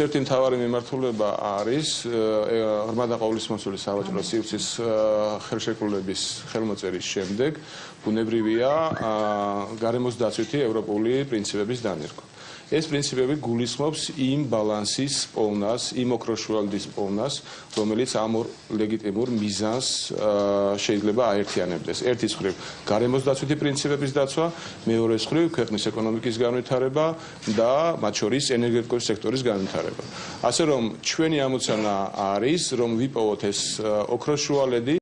ერთი მთავარი მიმართულება არის ღრმა და ყოვლისმოსული სავაჭრო სივრცის ხელშეკრულების ხელმოწერის შემდეგ ბუნებრივია გარემოს დაცვითი ევროპული პრინციპების დანერგვა. ეს პრინციპები გულისხმობს იმ ბალანსის პოვნას, იმ ოქროშუალდის პოვნას, რომელიც ამ ორ ლეგიტიმურ მიზანს შეიძლება აერთიანებდეს. ერთის მხრივ გარემოს დაცვითი პრინციპების დაცვა, მეორეს მხრივ ქვეყნის ეკონომიკის განვითარება და მათ შორის ენერგეტიკული სექტორის განვითარება. ასე რომ ჩვენი ამოცანა არის, რომ ვიპოვოთ ეს ოქროშუალედი